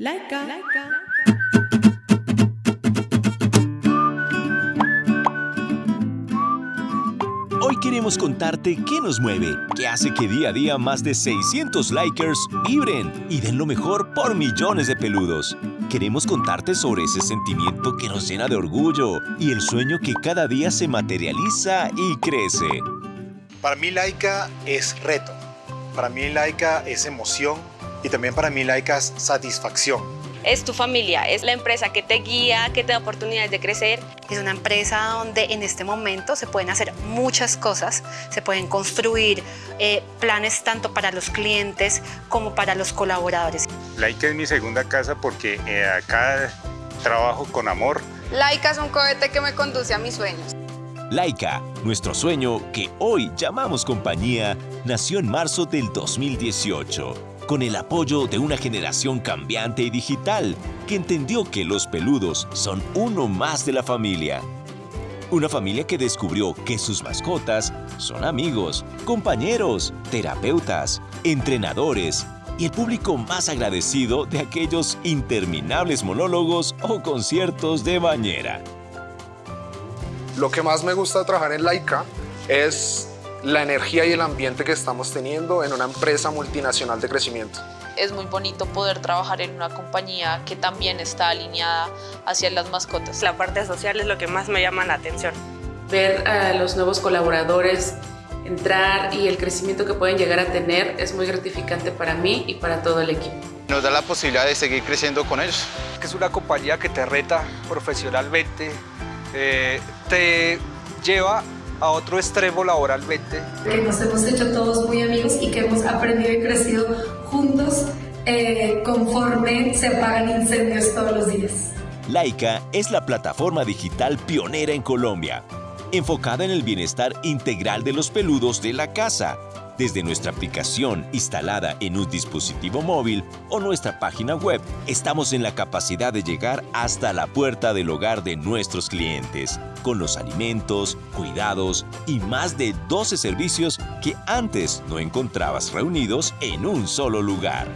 Laika. Hoy queremos contarte qué nos mueve, qué hace que día a día más de 600 likers vibren y den lo mejor por millones de peludos. Queremos contarte sobre ese sentimiento que nos llena de orgullo y el sueño que cada día se materializa y crece. Para mí Laika es reto, para mí Laika es emoción y también para mí Laika es satisfacción es tu familia, es la empresa que te guía, que te da oportunidades de crecer. Es una empresa donde en este momento se pueden hacer muchas cosas, se pueden construir eh, planes tanto para los clientes como para los colaboradores. Laika es mi segunda casa porque eh, acá trabajo con amor. Laika es un cohete que me conduce a mis sueños. Laika, nuestro sueño que hoy llamamos compañía, nació en marzo del 2018 con el apoyo de una generación cambiante y digital que entendió que los peludos son uno más de la familia. Una familia que descubrió que sus mascotas son amigos, compañeros, terapeutas, entrenadores y el público más agradecido de aquellos interminables monólogos o conciertos de bañera. Lo que más me gusta trabajar en Laika es la energía y el ambiente que estamos teniendo en una empresa multinacional de crecimiento. Es muy bonito poder trabajar en una compañía que también está alineada hacia las mascotas. La parte social es lo que más me llama la atención. Ver a los nuevos colaboradores entrar y el crecimiento que pueden llegar a tener es muy gratificante para mí y para todo el equipo. Nos da la posibilidad de seguir creciendo con ellos. Que es una compañía que te reta profesionalmente, eh, te lleva a otro extremo laboralmente. Que nos hemos hecho todos muy amigos y que hemos aprendido y crecido juntos eh, conforme se apagan incendios todos los días. Laika es la plataforma digital pionera en Colombia, enfocada en el bienestar integral de los peludos de la casa desde nuestra aplicación instalada en un dispositivo móvil o nuestra página web, estamos en la capacidad de llegar hasta la puerta del hogar de nuestros clientes, con los alimentos, cuidados y más de 12 servicios que antes no encontrabas reunidos en un solo lugar.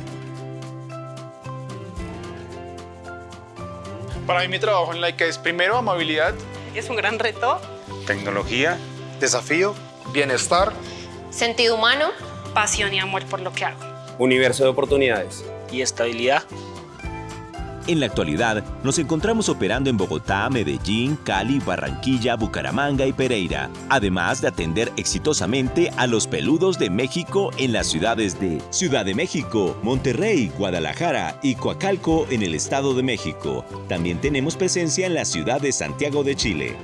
Para mí mi trabajo en Laika es primero amabilidad. Es un gran reto. Tecnología. Desafío. Bienestar Sentido humano. Pasión y amor por lo que hago. Universo de oportunidades. Y estabilidad. En la actualidad, nos encontramos operando en Bogotá, Medellín, Cali, Barranquilla, Bucaramanga y Pereira, además de atender exitosamente a los peludos de México en las ciudades de Ciudad de México, Monterrey, Guadalajara y Coacalco en el Estado de México. También tenemos presencia en la ciudad de Santiago de Chile.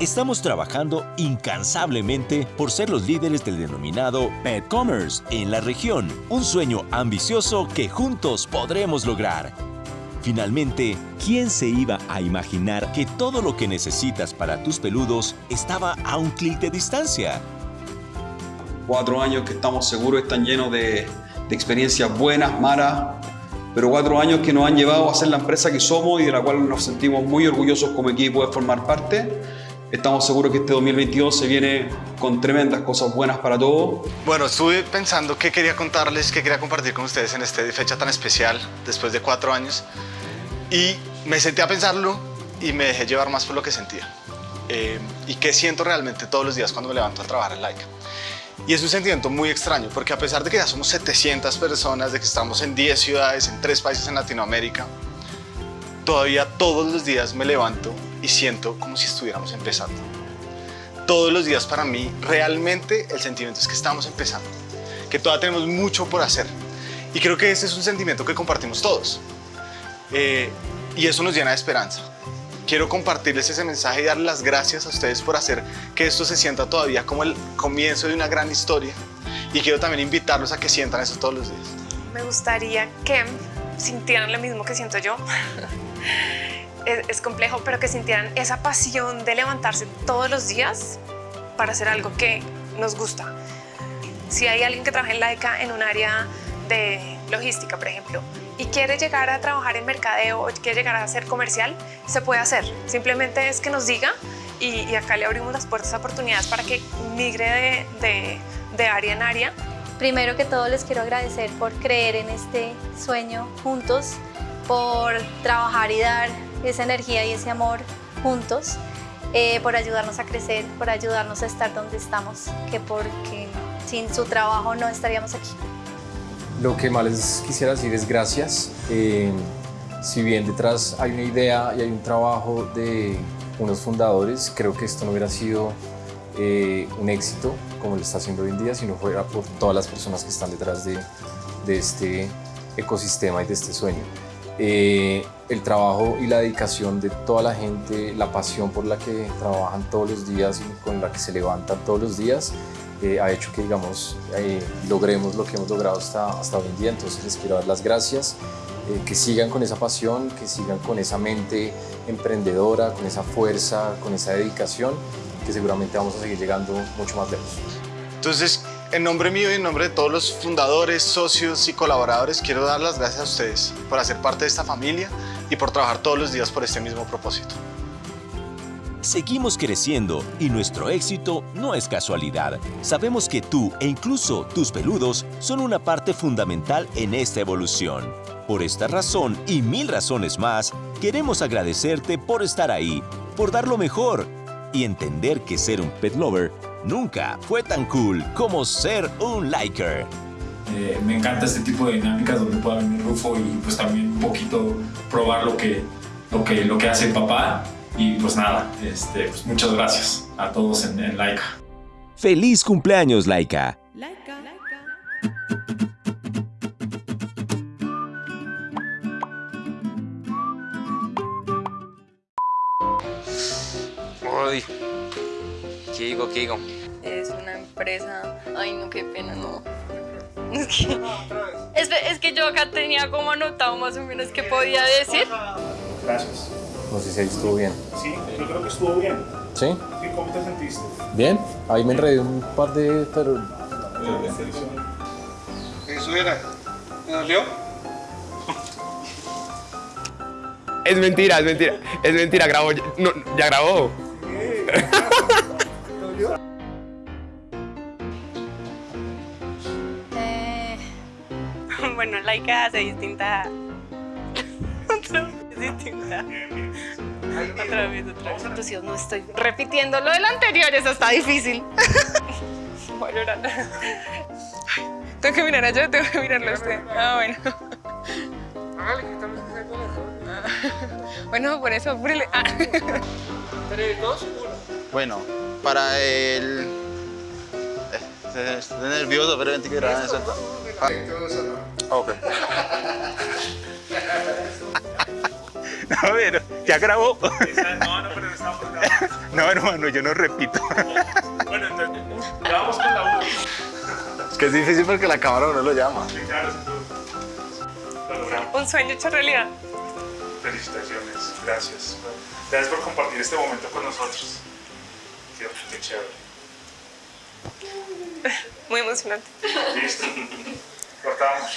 Estamos trabajando incansablemente por ser los líderes del denominado Pet Commerce en la región, un sueño ambicioso que juntos podremos lograr. Finalmente, ¿quién se iba a imaginar que todo lo que necesitas para tus peludos estaba a un clic de distancia? Cuatro años que estamos seguros están llenos de, de experiencias buenas, malas, pero cuatro años que nos han llevado a ser la empresa que somos y de la cual nos sentimos muy orgullosos como equipo de formar parte Estamos seguros que este 2022 se viene con tremendas cosas buenas para todos. Bueno, estuve pensando qué quería contarles, qué quería compartir con ustedes en esta fecha tan especial, después de cuatro años. Y me senté a pensarlo y me dejé llevar más por lo que sentía. Eh, y qué siento realmente todos los días cuando me levanto a trabajar en Laika. Y es un sentimiento muy extraño, porque a pesar de que ya somos 700 personas, de que estamos en 10 ciudades, en 3 países en Latinoamérica, todavía todos los días me levanto y siento como si estuviéramos empezando. Todos los días para mí realmente el sentimiento es que estamos empezando, que todavía tenemos mucho por hacer. Y creo que ese es un sentimiento que compartimos todos. Eh, y eso nos llena de esperanza. Quiero compartirles ese mensaje y darles las gracias a ustedes por hacer que esto se sienta todavía como el comienzo de una gran historia. Y quiero también invitarlos a que sientan eso todos los días. Me gustaría que sintieran lo mismo que siento yo. Es, complejo, pero que sintieran esa pasión de levantarse todos los días para hacer algo que nos gusta. Si hay alguien que trabaja en Laika en un área de logística, por ejemplo, y quiere llegar a trabajar en mercadeo o quiere llegar a ser comercial, se puede hacer. Simplemente es que nos diga y, acá le abrimos las puertas a oportunidades para que migre de, de área en área Primero que todo les quiero agradecer por creer en este sueño juntos, por trabajar y dar esa energía y ese amor juntos, eh, por ayudarnos a crecer, por ayudarnos a estar donde estamos, que porque sin su trabajo no estaríamos aquí. Lo que más les quisiera decir es gracias. Eh, si bien detrás hay una idea y hay un trabajo de unos fundadores, creo que esto no hubiera sido eh, un éxito como lo está haciendo hoy en día, si no fuera por todas las personas que están detrás de, de este ecosistema y de este sueño. Eh, el trabajo y la dedicación de toda la gente, la pasión por la que trabajan todos los días y con la que se levantan todos los días, eh, ha hecho que, digamos, eh, logremos lo que hemos logrado hasta, hasta hoy en día. Entonces les quiero dar las gracias, que sigan con esa pasión, que sigan con esa mente emprendedora, con esa fuerza, con esa dedicación, que seguramente vamos a seguir llegando mucho más lejos. Entonces, en nombre mío y en nombre de todos los fundadores, socios y colaboradores, quiero dar las gracias a ustedes por hacer parte de esta familia y por trabajar todos los días por este mismo propósito. Seguimos creciendo y nuestro éxito no es casualidad. Sabemos que tú e incluso tus peludos son una parte fundamental en esta evolución. Por esta razón y mil razones más, queremos agradecerte por estar ahí, por dar lo mejor y entender que ser un pet lover nunca fue tan cool como ser un liker. Eh, me encanta este tipo de dinámicas donde pueda venir Rufo y pues también un poquito probar lo que, lo que, lo que hace el papá. Y pues nada, este, pues muchas gracias a todos en, en Laika. ¡Feliz cumpleaños, Laika! Uy, ¿qué digo, qué digo? Es una empresa... Ay, no, qué pena, no. Es que, es, es que yo acá tenía como anotado más o menos qué podía decir. Gracias. No sé si ahí estuvo bien. Sí, yo creo que estuvo bien. ¿Sí? ¿Y cómo te sentiste? ¿Bien? Ahí me enredé un par de... pero... Eso era. ¿Me dolió? Es mentira, es mentira. Es mentira, grabó. No, ya grabó. bueno, Laika hace distinta... Otra vez distinta. Otra vez, otra vez. Entonces no estoy repitiendo lo del anterior, eso está difícil. Voy a llorar. Tengo que mirar a yo, tengo que mirarlo a usted. Ah, bueno. Bueno, por eso, apúrele. Ah. Bueno, para el... eh, Estoy nervioso, pero vente que eso. Ok. No, pero ya grabó. No, no, pero estamos grabando. No, hermano, yo no repito. Bueno, entonces, ya vamos con la uno. Es que es difícil porque la cámara no lo llama. Sí, claro. Un sueño hecho realidad. Felicitaciones, gracias. Gracias por compartir este momento con nosotros. Qué, qué chévere. Muy emocionante. Listo. Cortamos.